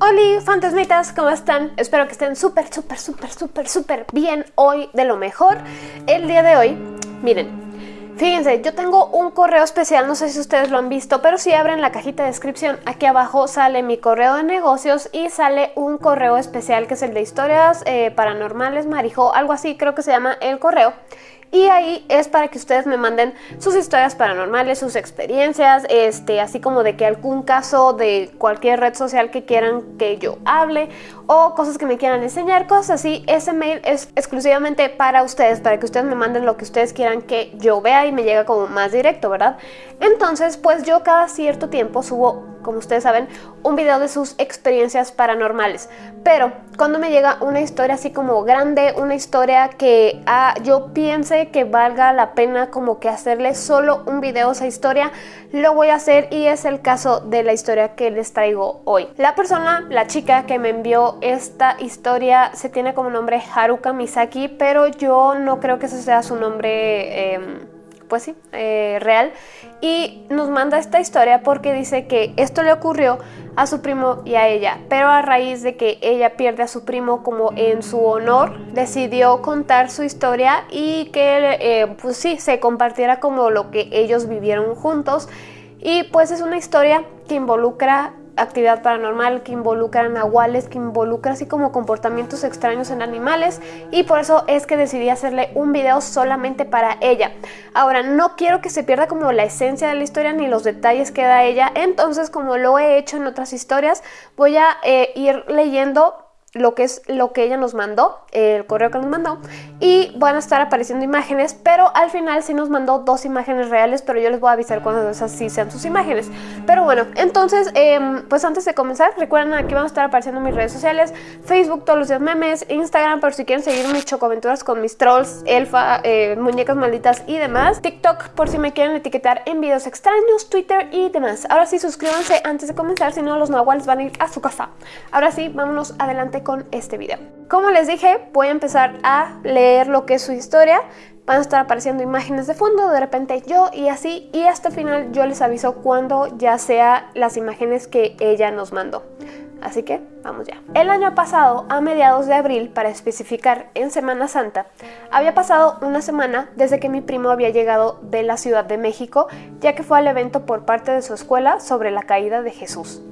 Hola fantasmitas, ¿cómo están? Espero que estén súper, súper, súper, súper, súper bien hoy de lo mejor. El día de hoy, miren, fíjense, yo tengo un correo especial, no sé si ustedes lo han visto, pero si abren la cajita de descripción, aquí abajo sale mi correo de negocios y sale un correo especial que es el de historias eh, paranormales, marijo, algo así creo que se llama el correo y ahí es para que ustedes me manden sus historias paranormales, sus experiencias, este, así como de que algún caso de cualquier red social que quieran que yo hable o cosas que me quieran enseñar, cosas así. Ese mail es exclusivamente para ustedes, para que ustedes me manden lo que ustedes quieran que yo vea y me llega como más directo, ¿verdad? Entonces, pues yo cada cierto tiempo subo como ustedes saben, un video de sus experiencias paranormales. Pero cuando me llega una historia así como grande, una historia que ah, yo piense que valga la pena como que hacerle solo un video a esa historia, lo voy a hacer y es el caso de la historia que les traigo hoy. La persona, la chica que me envió esta historia se tiene como nombre Haruka Misaki, pero yo no creo que ese sea su nombre... Em, pues sí, eh, real. Y nos manda esta historia porque dice que esto le ocurrió a su primo y a ella, pero a raíz de que ella pierde a su primo como en su honor, decidió contar su historia y que eh, pues sí, se compartiera como lo que ellos vivieron juntos. Y pues es una historia que involucra actividad paranormal que involucra nahuales, que involucra así como comportamientos extraños en animales y por eso es que decidí hacerle un video solamente para ella. Ahora, no quiero que se pierda como la esencia de la historia ni los detalles que da ella, entonces como lo he hecho en otras historias, voy a eh, ir leyendo lo que es lo que ella nos mandó, el correo que nos mandó, y van a estar apareciendo imágenes, pero al final sí nos mandó dos imágenes reales, pero yo les voy a avisar cuando esas sí sean sus imágenes. Pero bueno, entonces, em, pues antes de comenzar, recuerden aquí van a estar apareciendo mis redes sociales, Facebook todos los días memes, Instagram por si quieren seguir mis chocoaventuras con mis trolls, elfa, eh, muñecas malditas y demás, TikTok por si me quieren etiquetar en videos extraños, Twitter y demás. Ahora sí, suscríbanse antes de comenzar, si no los nahuales van a ir a su casa. Ahora sí, vámonos adelante con este video. Como les dije, voy a empezar a leer lo que es su historia. Van a estar apareciendo imágenes de fondo, de repente yo y así, y hasta el final yo les aviso cuando ya sea las imágenes que ella nos mandó. Así que vamos ya. El año pasado, a mediados de abril, para especificar en Semana Santa, había pasado una semana desde que mi primo había llegado de la Ciudad de México, ya que fue al evento por parte de su escuela sobre la caída de Jesús.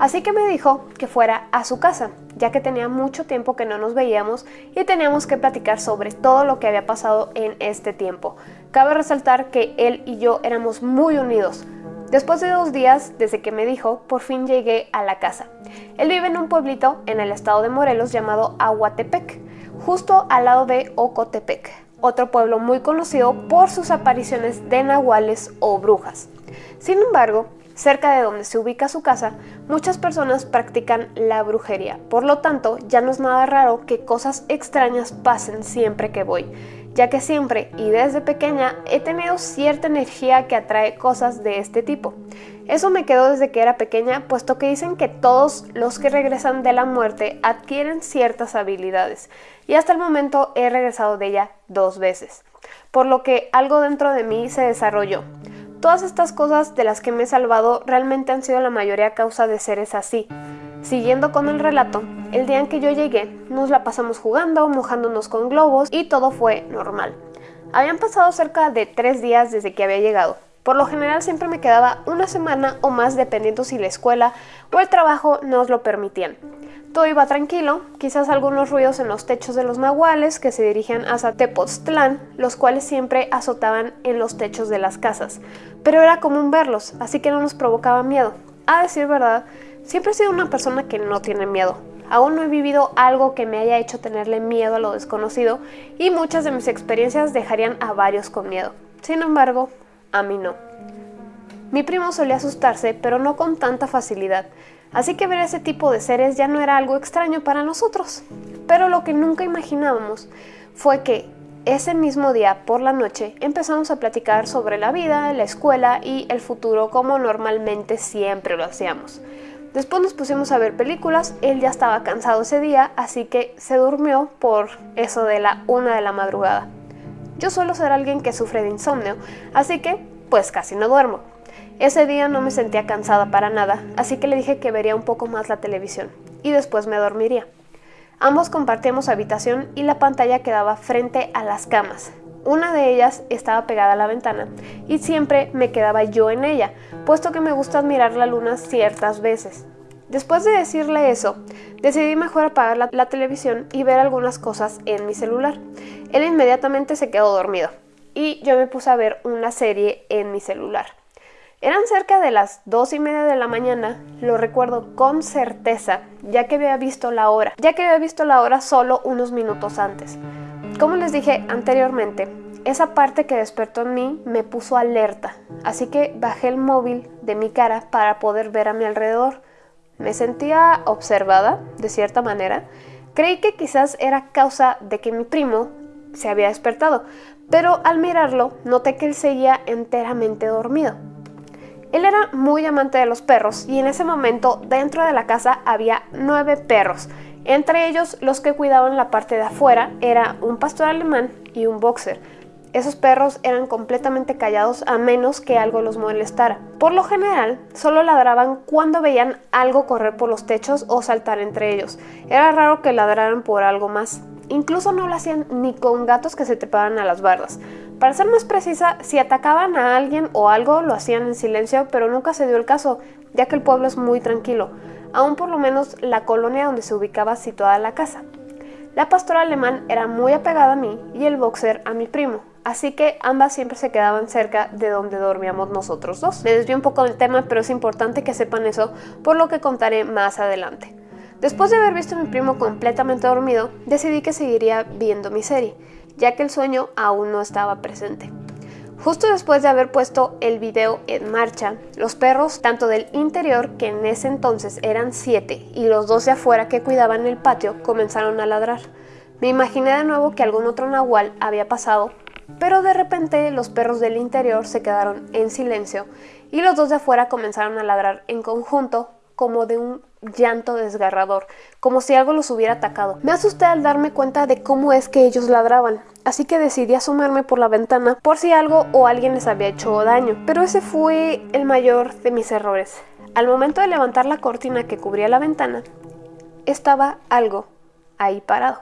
Así que me dijo que fuera a su casa, ya que tenía mucho tiempo que no nos veíamos y teníamos que platicar sobre todo lo que había pasado en este tiempo. Cabe resaltar que él y yo éramos muy unidos. Después de dos días desde que me dijo, por fin llegué a la casa. Él vive en un pueblito en el estado de Morelos llamado Aguatepec, justo al lado de Ocotepec, otro pueblo muy conocido por sus apariciones de nahuales o brujas. Sin embargo, Cerca de donde se ubica su casa, muchas personas practican la brujería, por lo tanto ya no es nada raro que cosas extrañas pasen siempre que voy, ya que siempre y desde pequeña he tenido cierta energía que atrae cosas de este tipo. Eso me quedó desde que era pequeña, puesto que dicen que todos los que regresan de la muerte adquieren ciertas habilidades, y hasta el momento he regresado de ella dos veces, por lo que algo dentro de mí se desarrolló. Todas estas cosas de las que me he salvado realmente han sido la mayoría causa de seres así. Siguiendo con el relato, el día en que yo llegué, nos la pasamos jugando, mojándonos con globos y todo fue normal. Habían pasado cerca de tres días desde que había llegado. Por lo general siempre me quedaba una semana o más dependiendo si la escuela o el trabajo nos lo permitían. Todo iba tranquilo, quizás algunos ruidos en los techos de los nahuales que se dirigían hacia Tepoztlán, los cuales siempre azotaban en los techos de las casas, pero era común verlos, así que no nos provocaba miedo. A decir verdad, siempre he sido una persona que no tiene miedo. Aún no he vivido algo que me haya hecho tenerle miedo a lo desconocido y muchas de mis experiencias dejarían a varios con miedo. Sin embargo, a mí no. Mi primo solía asustarse, pero no con tanta facilidad. Así que ver ese tipo de seres ya no era algo extraño para nosotros. Pero lo que nunca imaginábamos fue que ese mismo día por la noche empezamos a platicar sobre la vida, la escuela y el futuro como normalmente siempre lo hacíamos. Después nos pusimos a ver películas, él ya estaba cansado ese día, así que se durmió por eso de la una de la madrugada. Yo suelo ser alguien que sufre de insomnio, así que pues casi no duermo. Ese día no me sentía cansada para nada, así que le dije que vería un poco más la televisión y después me dormiría. Ambos compartíamos habitación y la pantalla quedaba frente a las camas. Una de ellas estaba pegada a la ventana y siempre me quedaba yo en ella, puesto que me gusta admirar la luna ciertas veces. Después de decirle eso, decidí mejor apagar la, la, televisión y ver algunas cosas en mi celular. Él inmediatamente se quedó dormido y yo me puse a ver una serie en mi celular. Eran cerca de las dos y media de la mañana, lo recuerdo con certeza, ya que había visto la hora, ya que había visto la hora solo unos minutos antes. Como les dije anteriormente, esa parte que despertó en mí me puso alerta, así que bajé el móvil de mi cara para poder ver a mi alrededor. Me sentía observada, de cierta manera. Creí que quizás era causa de que mi primo se había despertado, pero al mirarlo noté que él seguía enteramente dormido. Él era muy amante de los perros y en ese momento dentro de la casa había nueve perros. Entre ellos los que cuidaban la parte de afuera era un pastor alemán y un boxer. Esos perros eran completamente callados a menos que algo los molestara. Por lo general, solo ladraban cuando veían algo correr por los techos o saltar entre ellos. Era raro que ladraran por algo más. Incluso no lo hacían ni con gatos que se trepaban a las bardas. Para ser más precisa, si atacaban a alguien o algo, lo hacían en silencio, pero nunca se dio el caso, ya que el pueblo es muy tranquilo, aún por lo menos la colonia donde se ubicaba situada la casa. La pastora alemán era muy apegada a mí y el boxer a mi primo, así que ambas siempre se quedaban cerca de donde dormíamos nosotros dos. Me desvío un poco del tema, pero es importante que sepan eso, por lo que contaré más adelante. Después de haber visto a mi primo completamente dormido, decidí que seguiría viendo mi serie ya que el sueño aún no estaba presente. Justo después de haber puesto el video en marcha, los perros, tanto del interior, que en ese entonces eran siete, y los dos de afuera que cuidaban el patio, comenzaron a ladrar. Me imaginé de nuevo que algún otro nahual había pasado, pero de repente los perros del interior se quedaron en silencio y los dos de afuera comenzaron a ladrar en conjunto como de un llanto desgarrador, como si algo los hubiera atacado. Me asusté al darme cuenta de cómo es que ellos ladraban, así que decidí asomarme por la ventana por si algo o alguien les había hecho daño. Pero ese fue el mayor de mis errores. Al momento de levantar la cortina que cubría la ventana, estaba algo ahí parado.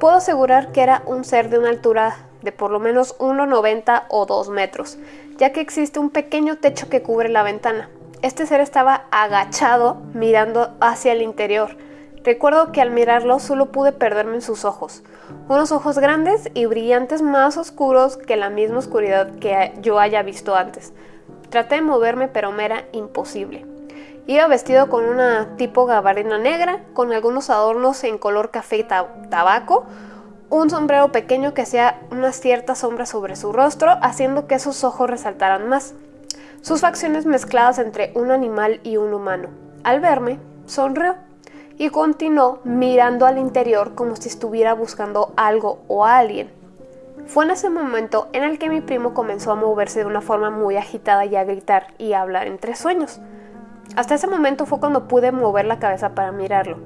Puedo asegurar que era un ser de una altura de por lo menos 1,90 o 2 metros, ya que existe un pequeño techo que cubre la ventana. Este ser estaba agachado mirando hacia el interior. Recuerdo que al mirarlo solo pude perderme en sus ojos, unos ojos grandes y brillantes más oscuros que la misma oscuridad que yo haya visto antes. Traté de moverme pero me era imposible. Iba vestido con una tipo gabardina negra, con algunos adornos en color café y tabaco, un sombrero pequeño que hacía una cierta sombra sobre su rostro, haciendo que sus ojos resaltaran más sus facciones mezcladas entre un animal y un humano. Al verme, sonrió y continuó mirando al interior como si estuviera buscando algo o a alguien. Fue en ese momento en el que mi primo comenzó a moverse de una forma muy agitada y a gritar y a hablar entre sueños. Hasta ese momento fue cuando pude mover la cabeza para mirarlo.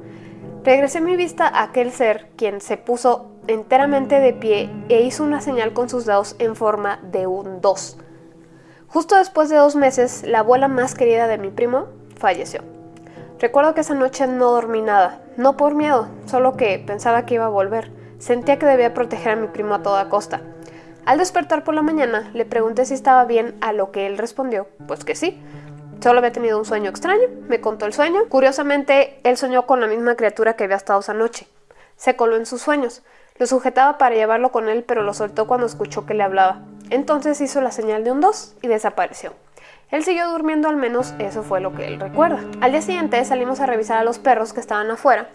Regresé mi vista a aquel ser, quien se puso enteramente de pie e hizo una señal con sus dedos en forma de un 2. Justo después de dos meses, la abuela más querida de mi primo falleció. Recuerdo que esa noche no dormí nada, no por miedo, solo que pensaba que iba a volver. Sentía que debía proteger a mi primo a toda costa. Al despertar por la mañana, le pregunté si estaba bien, a lo que él respondió, pues que sí. Solo había tenido un sueño extraño, me contó el sueño. Curiosamente, él soñó con la misma criatura que había estado esa noche. Se coló en sus sueños. Lo sujetaba para llevarlo con él, pero lo soltó cuando escuchó que le hablaba. Entonces hizo la señal de un 2 y desapareció. Él siguió durmiendo, al menos eso fue lo que él recuerda. Al día siguiente salimos a revisar a los perros que estaban afuera.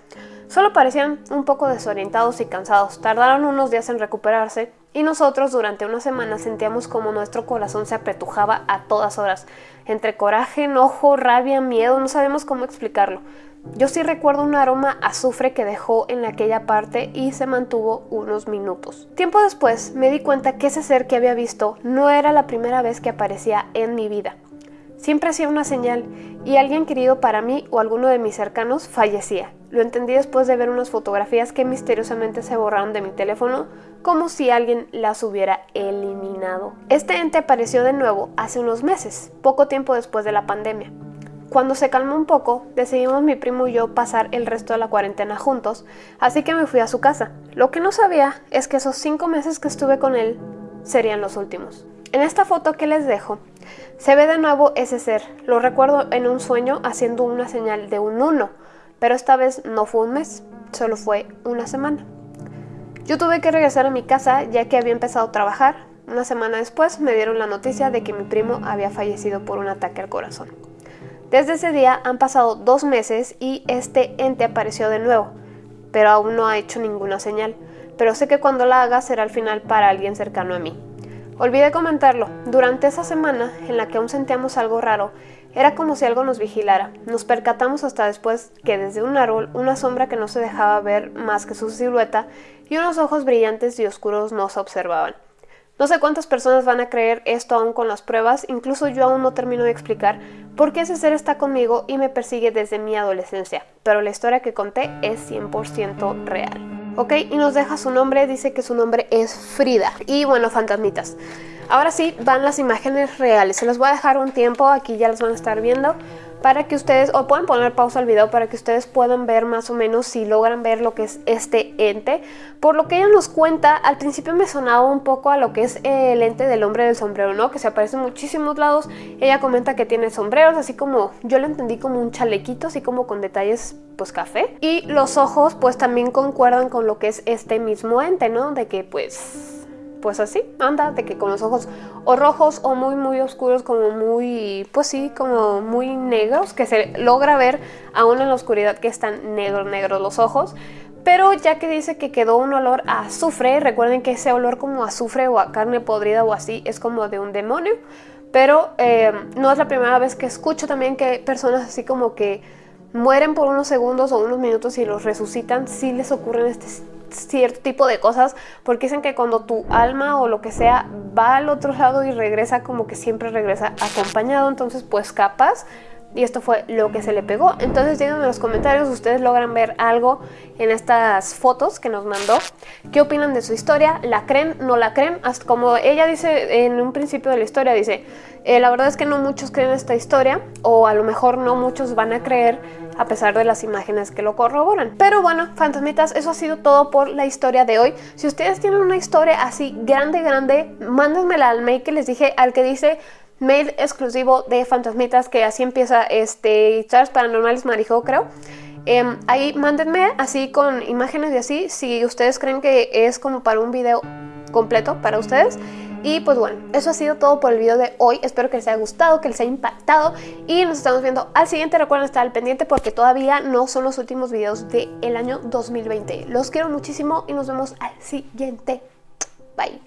Solo parecían un poco desorientados y cansados. Tardaron unos días en recuperarse y nosotros durante una semana sentíamos como nuestro corazón se apretujaba a todas horas. Entre coraje, enojo, rabia, miedo, no sabemos cómo explicarlo. Yo sí recuerdo un aroma azufre que dejó en aquella parte y se mantuvo unos minutos. Tiempo después me di cuenta que ese ser que había visto no era la primera vez que aparecía en mi vida. Siempre hacía una señal y alguien querido para mí o alguno de mis cercanos fallecía. Lo entendí después de ver unas fotografías que misteriosamente se borraron de mi teléfono como si alguien las hubiera eliminado. Este ente apareció de nuevo hace unos meses, poco tiempo después de la pandemia. Cuando se calmó un poco, decidimos mi primo y yo pasar el resto de la cuarentena juntos, así que me fui a su casa. Lo que no sabía es que esos cinco meses que estuve con él serían los últimos. En esta foto que les dejo, se ve de nuevo ese ser. Lo recuerdo en un sueño haciendo una señal de un 1, pero esta vez no fue un mes, solo fue una semana. Yo tuve que regresar a mi casa ya que había empezado a trabajar. Una semana después me dieron la noticia de que mi primo había fallecido por un ataque al corazón. Desde ese día han pasado dos meses y este ente apareció de nuevo, pero aún no ha hecho ninguna señal. Pero sé que cuando la haga será el final para alguien cercano a mí. Olvidé comentarlo, durante esa semana en la que aún sentíamos algo raro, era como si algo nos vigilara. Nos percatamos hasta después que desde un árbol una sombra que no se dejaba ver más que su silueta y unos ojos brillantes y oscuros nos observaban. No sé cuántas personas van a creer esto aún con las pruebas, incluso yo aún no termino de explicar por qué ese ser está conmigo y me persigue desde mi adolescencia, pero la historia que conté es 100% real. ¿ok? Y nos deja su nombre, dice que su nombre es Frida. Y bueno, fantasmitas. Ahora sí, van las imágenes reales. Se las voy a dejar un tiempo, aquí ya las van a estar viendo para que ustedes, o pueden poner pausa al video para que ustedes puedan ver más o menos si logran ver lo que es este ente. Por lo que ella nos cuenta, al principio me sonaba un poco a lo que es el ente del hombre del sombrero, ¿no? Que se aparece en muchísimos lados. Ella comenta que tiene sombreros, así como yo lo entendí como un chalequito, así como con detalles pues café. Y los ojos pues también concuerdan con lo que es este mismo ente, ¿no? De que pues pues así, anda, de que con los ojos o rojos o muy muy oscuros, como muy, pues sí, como muy negros, que se logra ver aún en la oscuridad que están negros, negros los ojos. Pero ya que dice que quedó un olor a azufre, recuerden que ese olor como azufre o a carne podrida o así es como de un demonio. Pero eh, no es la primera vez que escucho también que personas así como que mueren por unos segundos o unos minutos y los resucitan, sí les ocurren este cierto tipo de cosas porque dicen que cuando tu alma o lo que sea va al otro lado y regresa como que siempre regresa acompañado entonces pues capaz y esto fue lo que se le pegó. Entonces díganme en los comentarios, ustedes logran ver algo en estas fotos que nos mandó. ¿Qué opinan de su historia? ¿La creen? ¿No la creen? Como ella dice en un principio de la historia, dice, eh, la verdad es que no muchos creen esta historia o a lo mejor no muchos van a creer a pesar de las imágenes que lo corroboran. Pero bueno, fantasmitas, eso ha sido todo por la historia de hoy. Si ustedes tienen una historia así grande, grande, mándenmela al mail que les dije, al que dice mail exclusivo de fantasmitas, que así empieza este Charles Paranormales Marijo, creo. Em, ahí mándenme así con imágenes y así, si ustedes creen que es como para un video completo para ustedes. Y pues bueno, eso ha sido todo por el video de hoy. Espero que les haya gustado, que les haya impactado. Y nos estamos viendo al siguiente. Recuerden estar al pendiente porque todavía no son los últimos videos del año 2020. Los quiero muchísimo y nos vemos al siguiente. Bye.